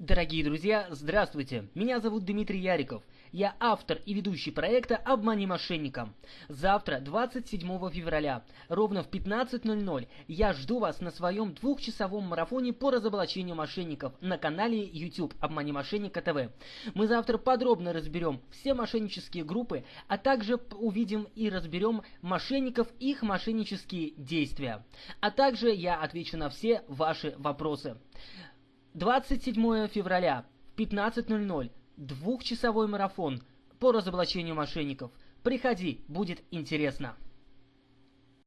Дорогие друзья, здравствуйте! Меня зовут Дмитрий Яриков. Я автор и ведущий проекта «Обмани мошенника». Завтра, 27 февраля, ровно в 15.00, я жду вас на своем двухчасовом марафоне по разоблачению мошенников на канале YouTube «Обмани мошенника ТВ». Мы завтра подробно разберем все мошеннические группы, а также увидим и разберем мошенников и их мошеннические действия. А также я отвечу на все ваши вопросы. 27 февраля в 15.00 двухчасовой марафон по разоблачению мошенников. Приходи, будет интересно.